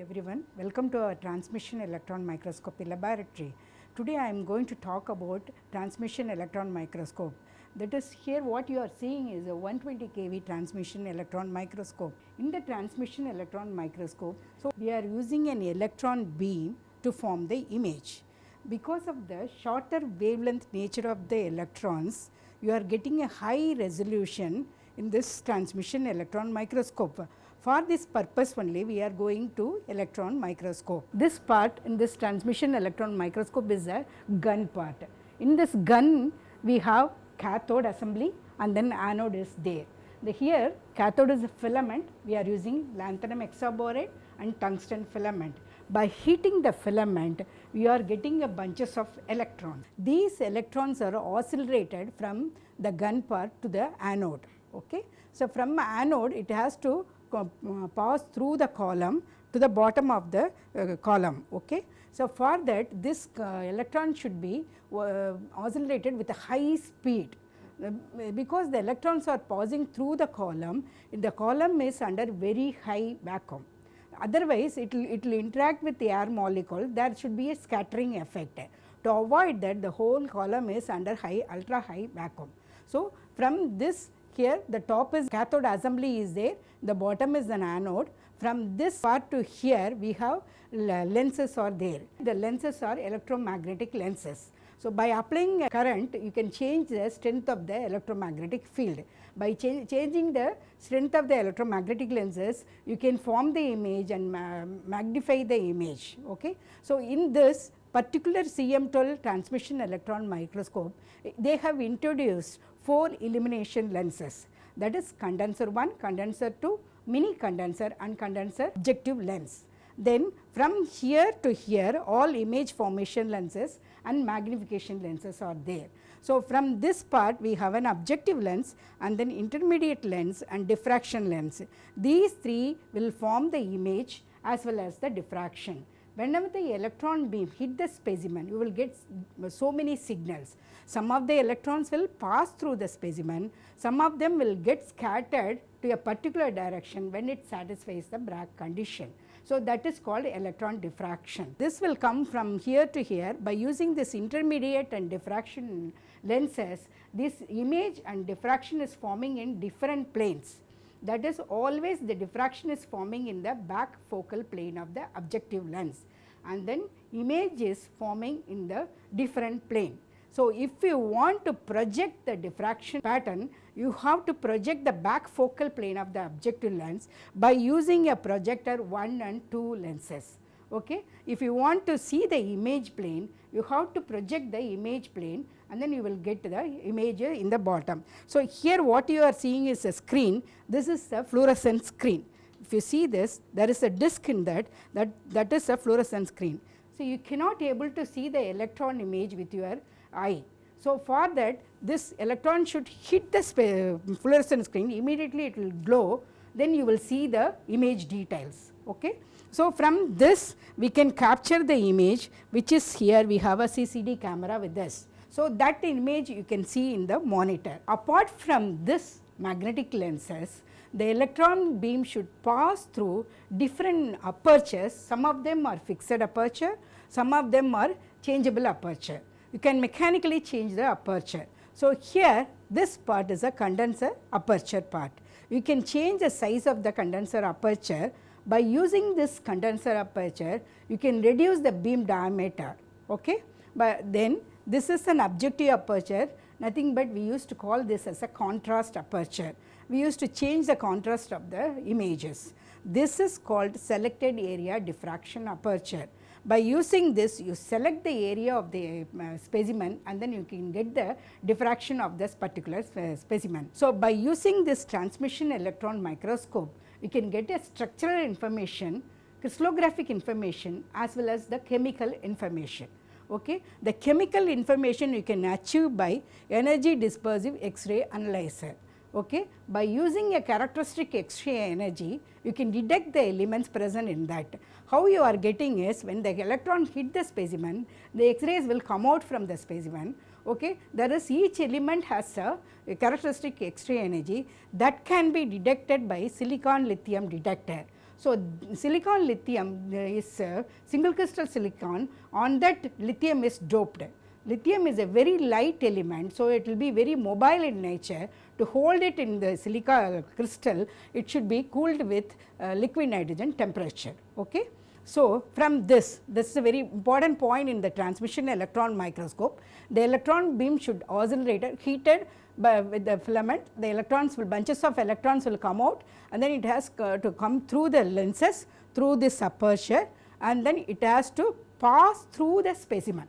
everyone, welcome to our transmission electron microscopy laboratory. Today I am going to talk about transmission electron microscope. That is here what you are seeing is a 120 kV transmission electron microscope. In the transmission electron microscope, so we are using an electron beam to form the image. Because of the shorter wavelength nature of the electrons, you are getting a high resolution in this transmission electron microscope. For this purpose only we are going to electron microscope. This part in this transmission electron microscope is a gun part. In this gun we have cathode assembly and then anode is there. The here cathode is a filament we are using lanthanum hexaboride and tungsten filament. By heating the filament we are getting a bunches of electrons. These electrons are oscillated from the gun part to the anode. Okay. So, from anode it has to pass through the column to the bottom of the uh, column. Okay. So, for that this uh, electron should be uh, oscillated with a high speed uh, because the electrons are passing through the column, the column is under very high vacuum. Otherwise, it will it will interact with the air molecule, there should be a scattering effect. To avoid that, the whole column is under high ultra high vacuum. So, from this here the top is cathode assembly is there, the bottom is an anode. From this part to here we have lenses are there. The lenses are electromagnetic lenses. So, by applying a current you can change the strength of the electromagnetic field. By cha changing the strength of the electromagnetic lenses you can form the image and ma magnify the image. Okay. So, in this particular CM12 transmission electron microscope they have introduced 4 illumination lenses that is condenser 1, condenser 2, mini condenser and condenser objective lens. Then from here to here all image formation lenses and magnification lenses are there. So, from this part we have an objective lens and then intermediate lens and diffraction lens. These three will form the image as well as the diffraction. Whenever the electron beam hit the specimen, you will get so many signals. Some of the electrons will pass through the specimen, some of them will get scattered to a particular direction when it satisfies the Bragg condition. So, that is called electron diffraction. This will come from here to here by using this intermediate and diffraction lenses, this image and diffraction is forming in different planes. That is always the diffraction is forming in the back focal plane of the objective lens and then image is forming in the different plane. So, if you want to project the diffraction pattern, you have to project the back focal plane of the objective lens by using a projector 1 and 2 lenses. Okay. If you want to see the image plane, you have to project the image plane and then you will get the image in the bottom. So, here what you are seeing is a screen, this is a fluorescent screen. If you see this, there is a disc in that, that, that is a fluorescent screen. So, you cannot able to see the electron image with your eye. So, for that this electron should hit the fluorescent screen immediately it will glow then you will see the image details. Okay. So, from this we can capture the image which is here we have a CCD camera with this. So, that image you can see in the monitor. Apart from this magnetic lenses, the electron beam should pass through different apertures, some of them are fixed aperture, some of them are changeable aperture. You can mechanically change the aperture. So, here this part is a condenser aperture part. You can change the size of the condenser aperture by using this condenser aperture you can reduce the beam diameter. Okay? But then this is an objective aperture nothing but we used to call this as a contrast aperture. We used to change the contrast of the images. This is called selected area diffraction aperture. By using this you select the area of the uh, specimen and then you can get the diffraction of this particular uh, specimen. So, by using this transmission electron microscope you can get a structural information, crystallographic information as well as the chemical information. Okay. The chemical information you can achieve by energy dispersive X-ray analyzer. Okay. By using a characteristic X-ray energy, you can detect the elements present in that. How you are getting is when the electron hit the specimen, the X-rays will come out from the specimen. Okay. There is each element has a, a characteristic X-ray energy that can be detected by silicon lithium detector. So, silicon lithium is single crystal silicon on that lithium is doped. Lithium is a very light element, so it will be very mobile in nature. To hold it in the silica crystal, it should be cooled with uh, liquid nitrogen temperature. Okay. So, from this, this is a very important point in the transmission electron microscope. The electron beam should oscillate heated by with the filament, the electrons will bunches of electrons will come out and then it has to come through the lenses through this aperture and then it has to pass through the specimen.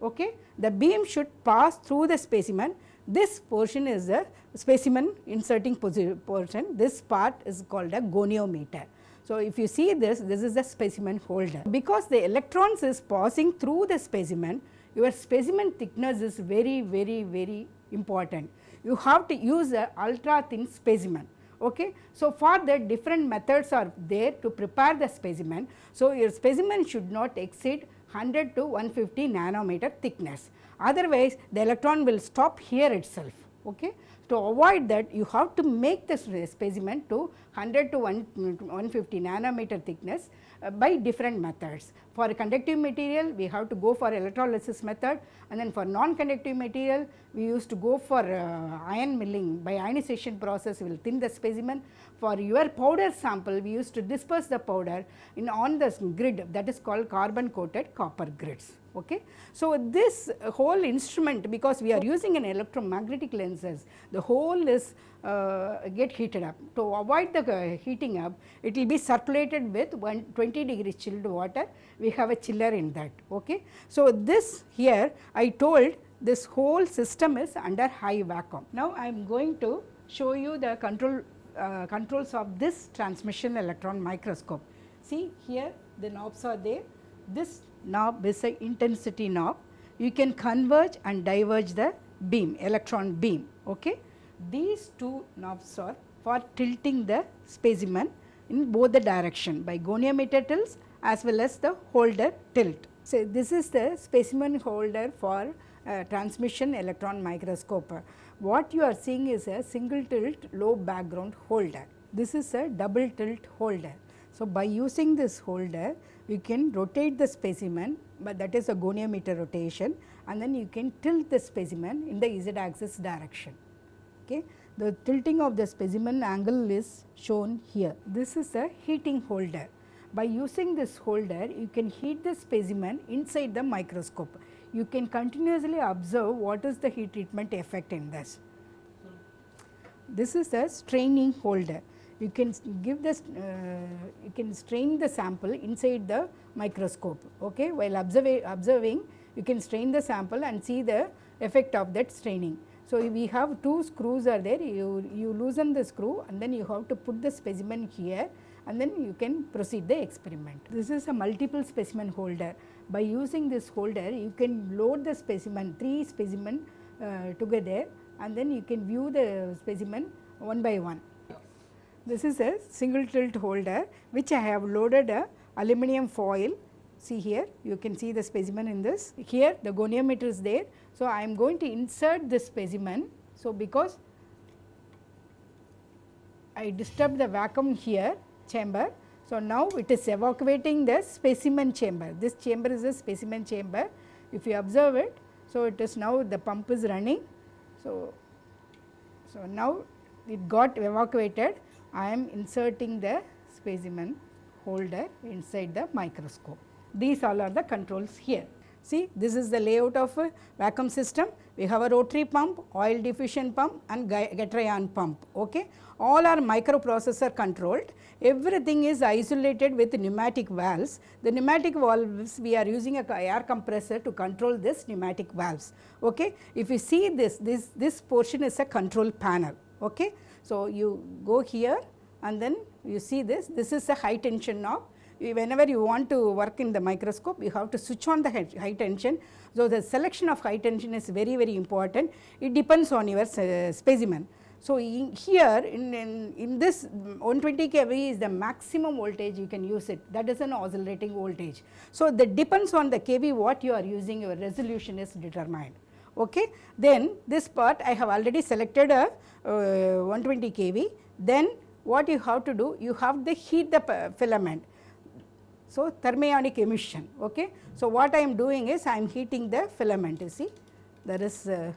Okay. The beam should pass through the specimen. This portion is the specimen inserting portion. This part is called a goniometer. So, if you see this, this is the specimen holder. Because the electrons is passing through the specimen, your specimen thickness is very, very, very important. You have to use a ultra thin specimen. Okay. So, for that different methods are there to prepare the specimen. So, your specimen should not exceed 100 to 150 nanometer thickness. Otherwise, the electron will stop here itself. Okay. To avoid that, you have to make the specimen to 100 to 150 nanometer thickness uh, by different methods. For conductive material, we have to go for electrolysis method and then for non-conductive material, we used to go for uh, ion milling by ionization process, we will thin the specimen. For your powder sample, we used to disperse the powder in on the grid that is called carbon coated copper grids. Okay. So, this whole instrument because we are using an electromagnetic lenses, the whole is uh, get heated up. To avoid the uh, heating up, it will be circulated with 20 degree chilled water, we have a chiller in that. Okay. So, this here I told this whole system is under high vacuum. Now, I am going to show you the control uh, controls of this transmission electron microscope. See here the knobs are there. This knob a intensity knob. You can converge and diverge the beam, electron beam. Okay. These two knobs are for tilting the specimen in both the direction by goniometer tilts as well as the holder tilt. So, this is the specimen holder for uh, transmission electron microscope. What you are seeing is a single tilt low background holder. This is a double tilt holder. So, by using this holder, you can rotate the specimen, but that is a goniometer rotation and then you can tilt the specimen in the z axis direction. Okay. The tilting of the specimen angle is shown here. This is a heating holder. By using this holder, you can heat the specimen inside the microscope. You can continuously observe what is the heat treatment effect in this. This is a straining holder you can give this uh, you can strain the sample inside the microscope okay? While observing observing you can strain the sample and see the effect of that straining. So we have two screws are there you you loosen the screw and then you have to put the specimen here and then you can proceed the experiment. This is a multiple specimen holder. By using this holder you can load the specimen three specimen uh, together and then you can view the specimen one by one this is a single tilt holder which I have loaded a aluminum foil. See here you can see the specimen in this. Here the goniometer is there. So, I am going to insert this specimen. So, because I disturb the vacuum here chamber. So, now it is evacuating the specimen chamber. This chamber is a specimen chamber. If you observe it, so it is now the pump is running. So, so now it got evacuated I am inserting the specimen holder inside the microscope. These all are the controls here. See this is the layout of a vacuum system. We have a rotary pump, oil diffusion pump and getter pump. Okay. All are microprocessor controlled. Everything is isolated with pneumatic valves. The pneumatic valves we are using a air compressor to control this pneumatic valves. Okay. If you see this, this, this portion is a control panel. Okay. So, you go here and then you see this, this is a high tension knob. Whenever you want to work in the microscope, you have to switch on the high tension. So, the selection of high tension is very, very important. It depends on your uh, specimen. So, in here in, in, in, this 120 kV is the maximum voltage you can use it that is an oscillating voltage. So, that depends on the kV what you are using your resolution is determined. Okay. Then this part I have already selected a uh, 120 kV then what you have to do, you have to heat the filament. So, thermionic emission. Okay. So, what I am doing is I am heating the filament you see there is uh,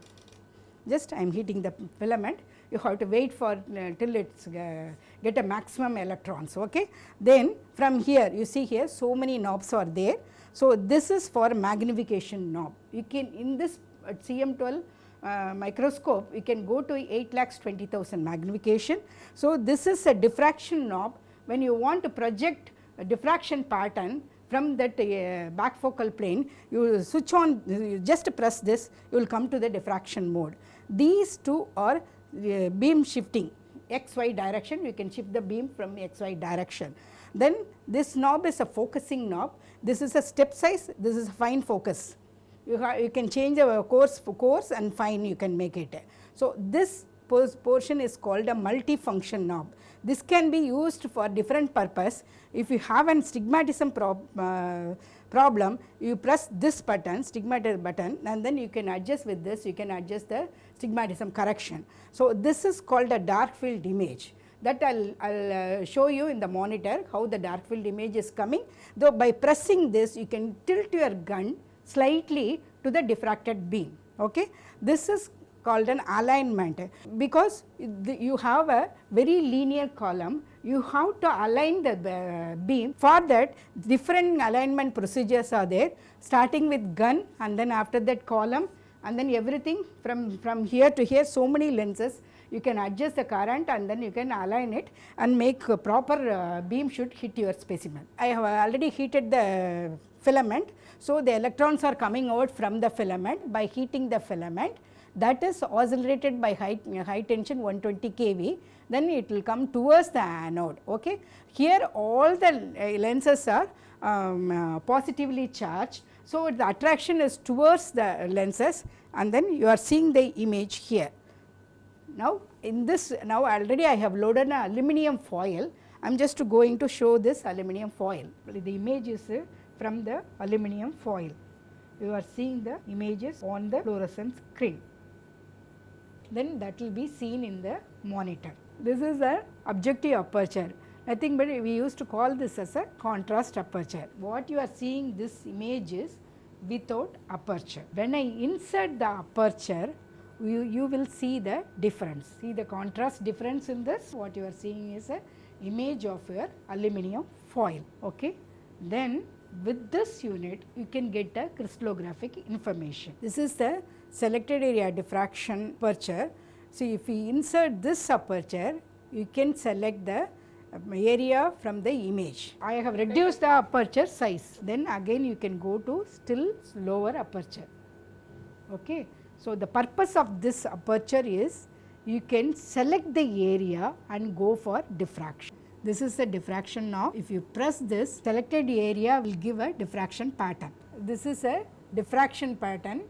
just I am heating the filament you have to wait for uh, till it uh, get a maximum electrons. Okay. Then from here you see here so many knobs are there. So, this is for magnification knob you can in this CM12 uh, microscope you can go to 8 lakhs 20,000 magnification. So, this is a diffraction knob when you want to project a diffraction pattern from that uh, back focal plane you switch on you just press this you will come to the diffraction mode. These two are uh, beam shifting x y direction you can shift the beam from x y direction. Then this knob is a focusing knob this is a step size this is fine focus you, you can change the coarse for coarse and fine you can make it. So, this portion is called a multifunction knob. This can be used for different purpose. If you have an stigmatism prob, uh, problem, you press this button, stigmatism button and then you can adjust with this, you can adjust the stigmatism correction. So, this is called a dark field image that I will uh, show you in the monitor how the dark field image is coming. Though by pressing this you can tilt your gun slightly to the diffracted beam. Okay. This is called an alignment because you have a very linear column you have to align the beam for that different alignment procedures are there starting with gun and then after that column and then everything from from here to here so many lenses you can adjust the current and then you can align it and make a proper uh, beam should hit your specimen. I have already heated the filament so, the electrons are coming out from the filament by heating the filament that is oscillated by high, high tension 120 kV then it will come towards the anode. Okay. Here all the lenses are um, uh, positively charged. So, the attraction is towards the lenses and then you are seeing the image here. Now, in this now already I have loaded an aluminum foil I am just going to show this aluminum foil. The image is uh, from the aluminum foil. You are seeing the images on the fluorescent screen. Then that will be seen in the monitor. This is the objective aperture. Nothing but we used to call this as a contrast aperture. What you are seeing this image is without aperture. When I insert the aperture, you, you will see the difference. See the contrast difference in this. What you are seeing is a image of your aluminum foil. Okay. Then with this unit you can get the crystallographic information. This is the selected area diffraction aperture. So, if we insert this aperture you can select the um, area from the image. I have reduced the aperture size then again you can go to still lower aperture. Okay. So, the purpose of this aperture is you can select the area and go for diffraction. This is the diffraction knob. If you press this, selected area will give a diffraction pattern. This is a diffraction pattern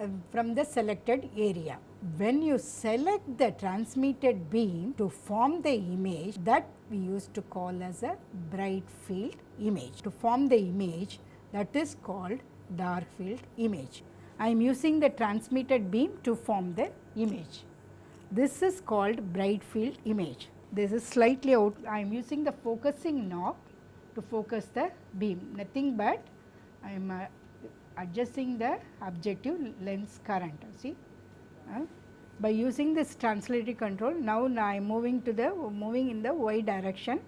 uh, from the selected area. When you select the transmitted beam to form the image that we used to call as a bright field image. To form the image that is called dark field image. I am using the transmitted beam to form the image. This is called bright field image this is slightly out I am using the focusing knob to focus the beam nothing but I am uh, adjusting the objective lens current see uh, by using this translated control now I am moving to the moving in the y direction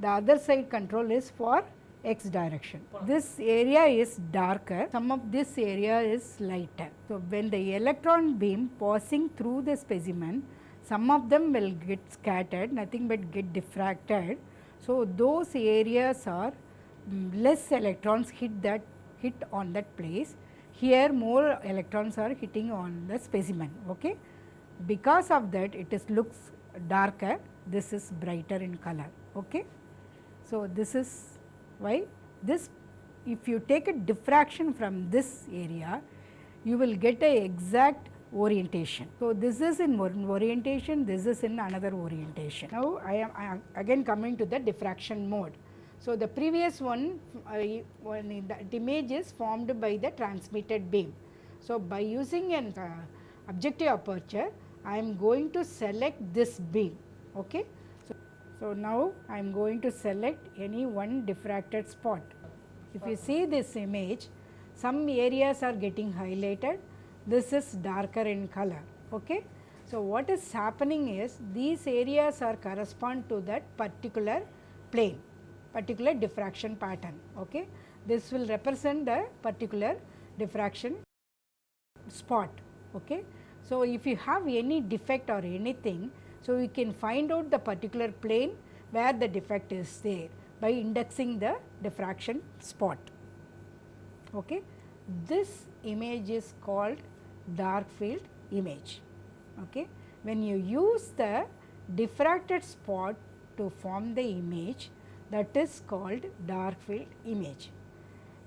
the other side control is for x direction. This area is darker, some of this area is lighter. So, when the electron beam passing through the specimen some of them will get scattered nothing but get diffracted. So, those areas are mm, less electrons hit that hit on that place here more electrons are hitting on the specimen. Okay. Because of that it is looks darker this is brighter in color. Okay. So, this is why this if you take a diffraction from this area you will get a exact orientation. So, this is in one orientation, this is in another orientation. Now, I am, again coming to the diffraction mode. So, the previous one, uh, one that image is formed by the transmitted beam. So, by using an uh, objective aperture, I am going to select this beam. Okay. So, So, now I am going to select any one diffracted spot. If you see this image, some areas are getting highlighted, this is darker in color. Okay? So, what is happening is these areas are correspond to that particular plane, particular diffraction pattern. Okay? This will represent the particular diffraction spot. Okay? So, if you have any defect or anything, so we can find out the particular plane where the defect is there by indexing the diffraction spot. Okay? This image is called dark field image. Okay? When you use the diffracted spot to form the image that is called dark field image.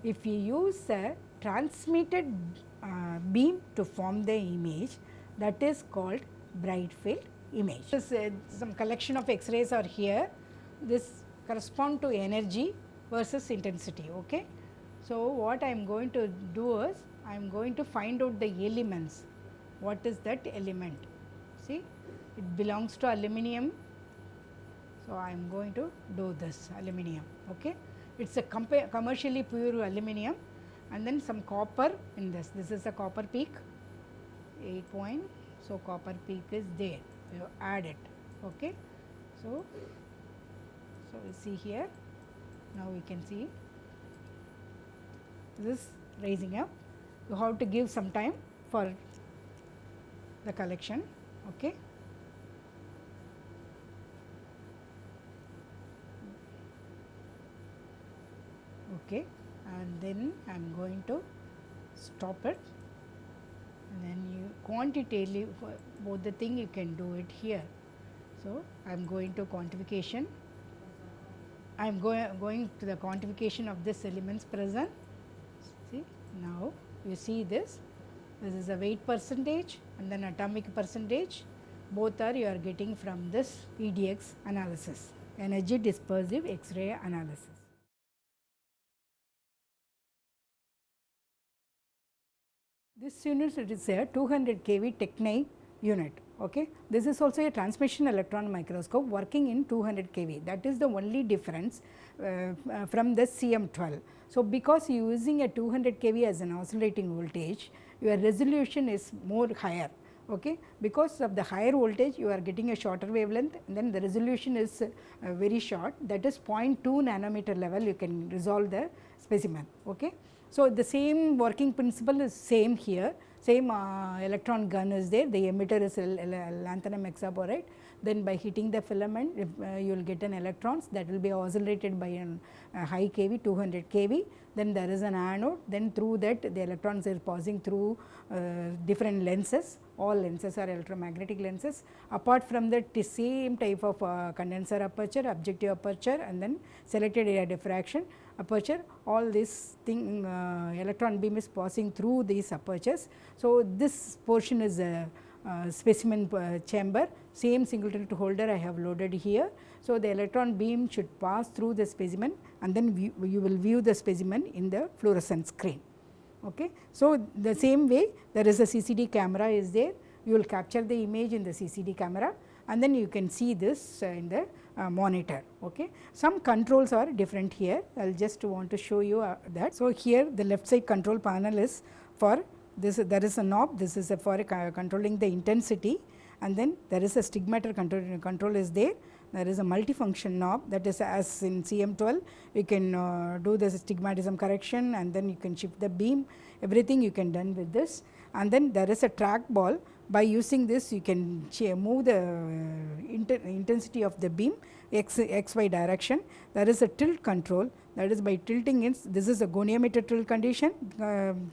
If you use a transmitted uh, beam to form the image that is called bright field image. This, uh, some collection of X-rays are here. This correspond to energy versus intensity. Okay? So, what I am going to do is I am going to find out the elements. What is that element? See, it belongs to aluminum. So, I am going to do this aluminum. Okay? It is a commercially pure aluminum and then some copper in this. This is a copper peak 8 point. So, copper peak is there you add it. Okay. So, so we see here now we can see this raising up you have to give some time for the collection. Okay. Okay and then I am going to stop it and then you quantitatively both the thing you can do it here. So, I am going to quantification, I am going, going to the quantification of this elements present. See now you see this, this is a weight percentage and then atomic percentage both are you are getting from this EDX analysis, energy dispersive X-ray analysis. This unit is a 200 kV Tecnai unit. Okay. This is also a transmission electron microscope working in 200 kV that is the only difference uh, uh, from the CM12. So, because you using a 200 kV as an oscillating voltage your resolution is more higher okay. because of the higher voltage you are getting a shorter wavelength and then the resolution is uh, very short that is 0.2 nanometer level you can resolve the specimen. Okay. So, the same working principle is same here, same uh, electron gun is there, the emitter is lanthanum hexaboride. Then by hitting the filament, uh, you will get an electrons that will be oscillated by an, a high kV 200 kV. Then there is an anode, then through that the electrons are passing through uh, different lenses, all lenses are electromagnetic lenses. Apart from that the same type of uh, condenser aperture, objective aperture and then selected area diffraction aperture all this thing uh, electron beam is passing through these apertures. So, this portion is a uh, specimen uh, chamber same single tilt holder I have loaded here. So, the electron beam should pass through the specimen and then view, you will view the specimen in the fluorescent screen. Okay. So, the same way there is a CCD camera is there you will capture the image in the CCD camera and then you can see this uh, in the uh, monitor. Okay. Some controls are different here, I will just want to show you uh, that. So, here the left side control panel is for this there is a knob, this is for controlling the intensity and then there is a stigmator control, control is there. There is a multifunction knob that is as in CM12 you can uh, do the stigmatism correction and then you can shift the beam everything you can done with this and then there is a track ball by using this you can move the uh, intensity of the beam X Y direction. There is a tilt control that is by tilting in this is a goniometer tilt condition uh,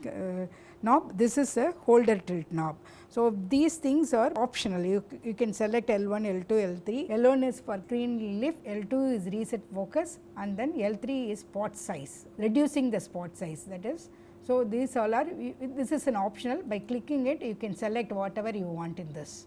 uh, knob this is a holder tilt knob. So, these things are optional you, you can select L1, L2, L3. L1 is for screen lift, L2 is reset focus and then L3 is spot size reducing the spot size that is so, these all are this is an optional by clicking it you can select whatever you want in this.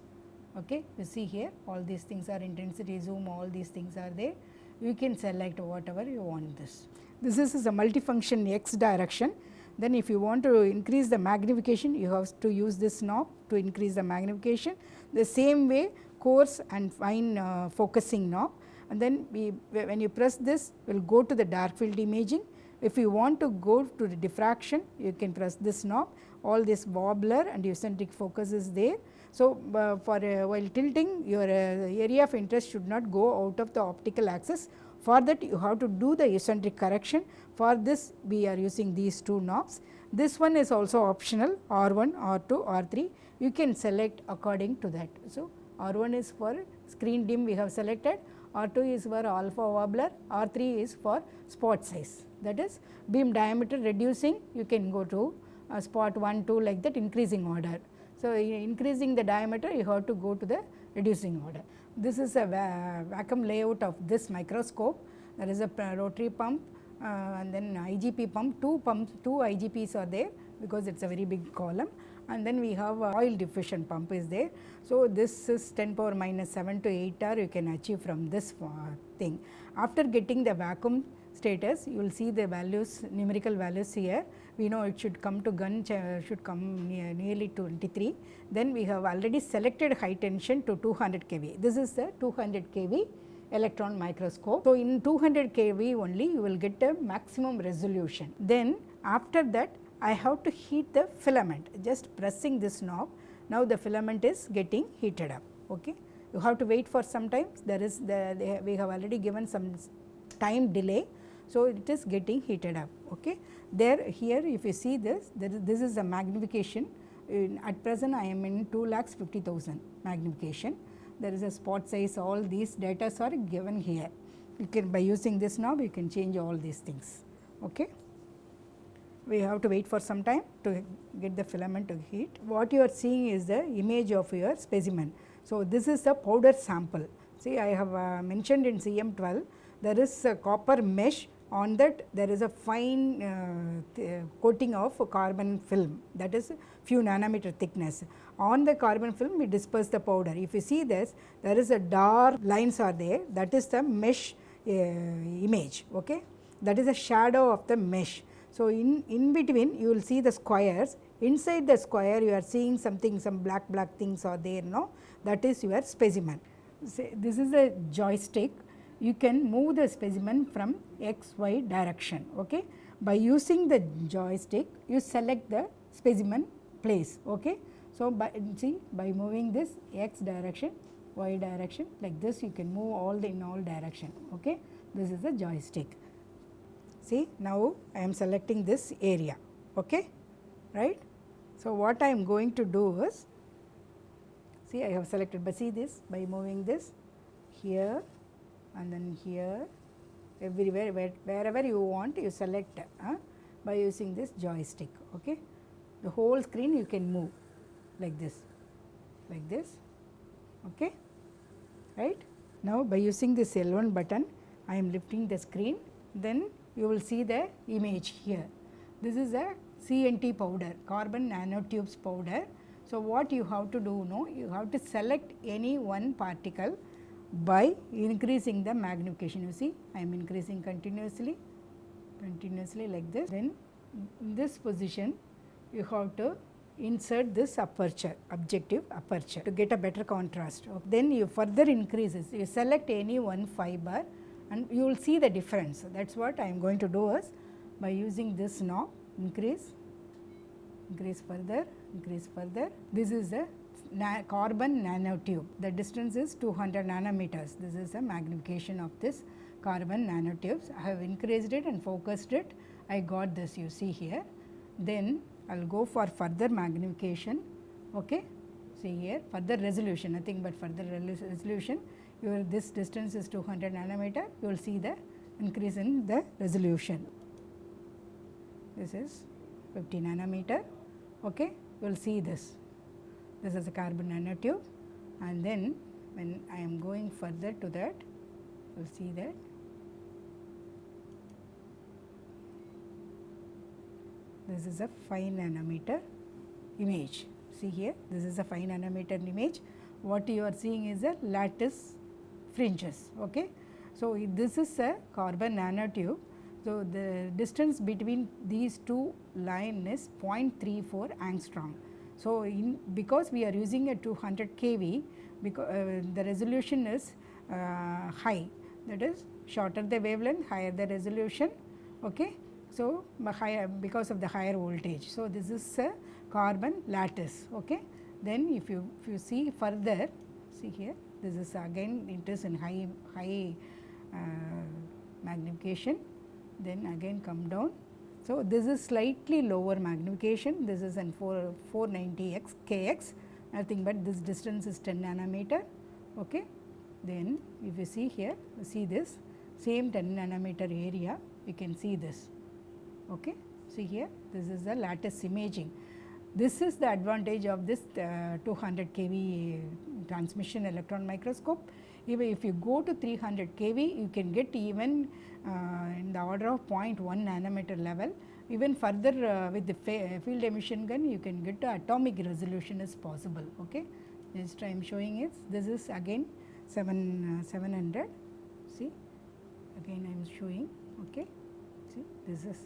Okay. You see here all these things are intensity zoom all these things are there you can select whatever you want this. This is, is a multifunction x direction then if you want to increase the magnification you have to use this knob to increase the magnification. The same way coarse and fine uh, focusing knob and then we when you press this we will go to the dark field imaging. If you want to go to the diffraction you can press this knob all this wobbler and eucentric focus is there. So, uh, for uh, while tilting your uh, area of interest should not go out of the optical axis for that you have to do the eucentric correction for this we are using these two knobs. This one is also optional R1, R2, R3 you can select according to that. So, R1 is for screen dim we have selected, R2 is for alpha wobbler, R3 is for spot size that is beam diameter reducing you can go to uh, spot 1, 2 like that increasing order. So, increasing the diameter you have to go to the reducing order. This is a vacuum layout of this microscope. There is a rotary pump uh, and then IGP pump, two pumps, two IGPs are there because it is a very big column and then we have oil diffusion pump is there. So, this is 10 power minus 7 to 8 R you can achieve from this uh, thing. After getting the vacuum status you will see the values numerical values here we know it should come to gun should come near, nearly 23. Then we have already selected high tension to 200 kV. This is the 200 kV electron microscope. So, in 200 kV only you will get a maximum resolution. Then after that I have to heat the filament just pressing this knob. Now, the filament is getting heated up. Okay. You have to wait for some time there is the we have already given some time delay. So, it is getting heated up. Okay. There here if you see this, is, this is a magnification. In, at present I am in 2 lakhs 50,000 magnification. There is a spot size, all these data are given here. You can by using this knob you can change all these things. Okay. We have to wait for some time to get the filament to heat. What you are seeing is the image of your specimen. So, this is the powder sample. See I have uh, mentioned in CM 12 there is a copper mesh on that there is a fine uh, coating of carbon film that is few nanometer thickness. On the carbon film we disperse the powder. If you see this there is a dark lines are there that is the mesh uh, image okay that is a shadow of the mesh. So, in, in between you will see the squares inside the square you are seeing something some black black things are there no that is your specimen. Say, this is a joystick you can move the specimen from x y direction. Okay. By using the joystick you select the specimen place. Okay. So, by see by moving this x direction y direction like this you can move all the in all direction. Okay. This is the joystick. See now I am selecting this area. Okay. Right. So, what I am going to do is see I have selected but see this by moving this here and then here everywhere where, wherever you want you select uh, by using this joystick. Okay. The whole screen you can move like this, like this. Okay. Right. Now, by using this L1 button I am lifting the screen then you will see the image here. This is a CNT powder carbon nanotubes powder. So, what you have to do know you have to select any one particle by increasing the magnification. You see, I am increasing continuously, continuously like this. Then in this position, you have to insert this aperture, objective aperture to get a better contrast. Then you further increases, you select any one fiber and you will see the difference. That is what I am going to do is by using this knob, increase, increase further, increase further. This is the na carbon nanotube. The distance is 200 nanometers. This is the magnification of this carbon nanotubes. I have increased it and focused it. I got this you see here. Then I will go for further magnification. Okay. See here further resolution nothing but further resolution. Your this distance is 200 nanometer. You will see the increase in the resolution. This is 50 nanometer. Okay. You will see this this is a carbon nanotube and then when I am going further to that you will see that this is a 5 nanometer image. See here this is a 5 nanometer image what you are seeing is a lattice fringes. Okay. So, this is a carbon nanotube. So, the distance between these two line is 0.34 angstrom. So, in because we are using a 200 kV because uh, the resolution is uh, high. That is shorter the wavelength higher the resolution okay? So higher because of the higher voltage. So this is a carbon lattice okay? Then if you if you see further see here this is again it is in high high uh, magnification. Then again come down so this is slightly lower magnification. This is 4 490 x kx nothing but this distance is 10 nanometer okay? Then if you see here see this same 10 nanometer area you can see this okay? See here this is the lattice imaging. This is the advantage of this uh, 200 kV transmission electron microscope. Even if you go to 300 kV, you can get even uh, in the order of 0.1 nanometer level. Even further uh, with the field emission gun, you can get to atomic resolution is possible. Okay. Just I am showing it. This is again 7 uh, 700. See, again I am showing. Okay. See, this is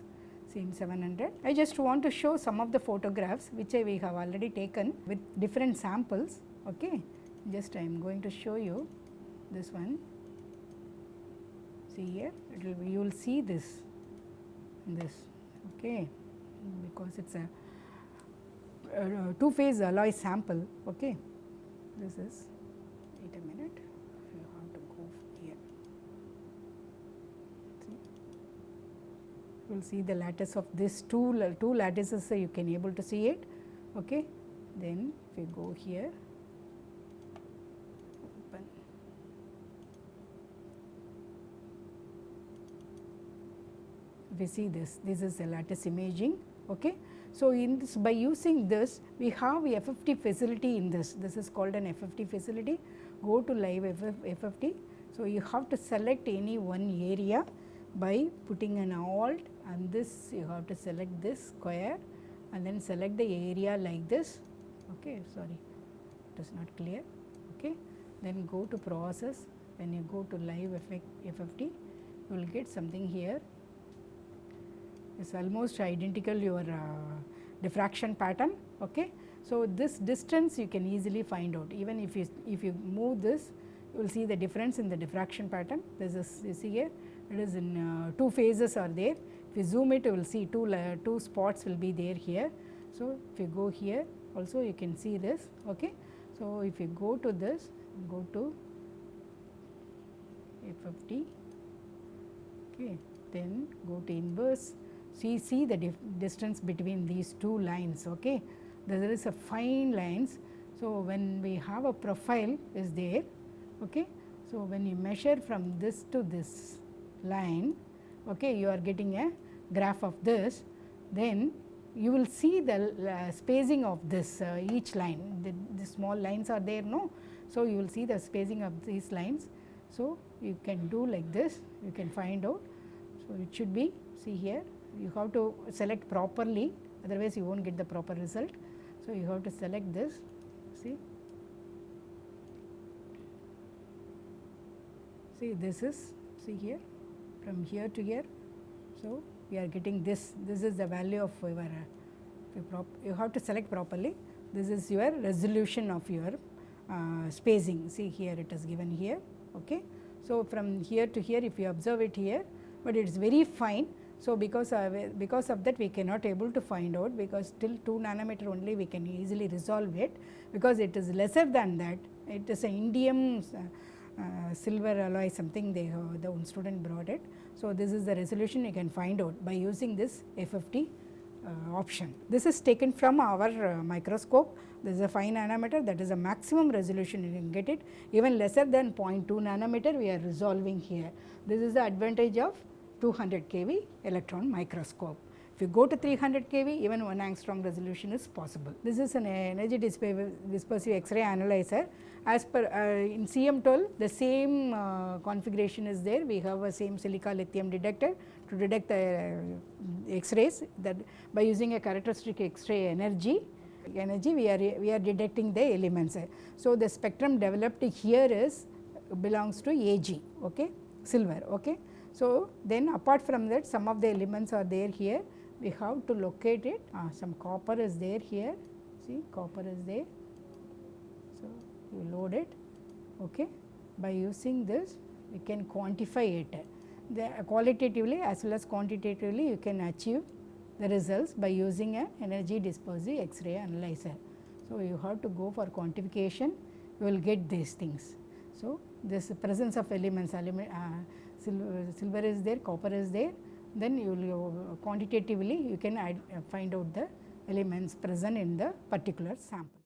same 700. I just want to show some of the photographs which we have already taken with different samples. Okay. Just I am going to show you this one. See here, it will be, you will see this, this, okay, because it's a, a two phase alloy sample. Okay. This is, wait a minute. you have to go here. You will see the lattice of this two, two lattices so you can able to see it. Okay. Then if you go here, We see this, this is the lattice imaging. Okay. So, in this by using this we have a FFT facility in this, this is called an FFT facility, go to live FFT. So, you have to select any one area by putting an alt and this you have to select this square and then select the area like this okay sorry it is not clear okay then go to process when you go to live FFT you will get something here it's almost identical your uh, diffraction pattern okay so this distance you can easily find out even if you if you move this you will see the difference in the diffraction pattern this is you see here it is in uh, two phases are there if you zoom it, you will see two, two spots will be there here. So, if you go here also you can see this. Okay. So, if you go to this, go to FFT, okay. then go to inverse, see, see the distance between these two lines. Okay. There is a fine lines. So, when we have a profile is there. Okay. So, when you measure from this to this line, okay, you are getting a graph of this, then you will see the uh, spacing of this uh, each line, the, the, small lines are there no. So, you will see the spacing of these lines. So, you can do like this, you can find out. So, it should be see here, you have to select properly otherwise you will not get the proper result. So, you have to select this see. See this is see here from here to here. So, we are getting this, this is the value of your, uh, you have to select properly, this is your resolution of your uh, spacing, see here it is given here. Okay. So, from here to here if you observe it here, but it is very fine. So, because of, because of that we cannot able to find out because till 2 nanometer only we can easily resolve it because it is lesser than that it is a indium uh, uh, silver alloy something they have, the one student brought it. So, this is the resolution you can find out by using this FFT uh, option. This is taken from our uh, microscope. This is a 5 nanometer that is a maximum resolution you can get it even lesser than 0.2 nanometer we are resolving here. This is the advantage of 200 kV electron microscope. If you go to 300 kV even 1 angstrom resolution is possible. This is an energy dispersive X-ray analyzer as per uh, in CM12 the same uh, configuration is there we have a same silica lithium detector to detect the uh, X-rays that by using a characteristic X-ray energy energy we are we are detecting the elements. So, the spectrum developed here is belongs to Ag okay silver okay. So, then apart from that some of the elements are there here we have to locate it uh, some copper is there here see copper is there. So, you load it okay. by using this you can quantify it. The qualitatively as well as quantitatively you can achieve the results by using a energy dispersive X-ray analyzer. So, you have to go for quantification, you will get these things. So, this presence of elements, element, uh, silver is there, copper is there, then you will uh, quantitatively you can uh, find out the elements present in the particular sample.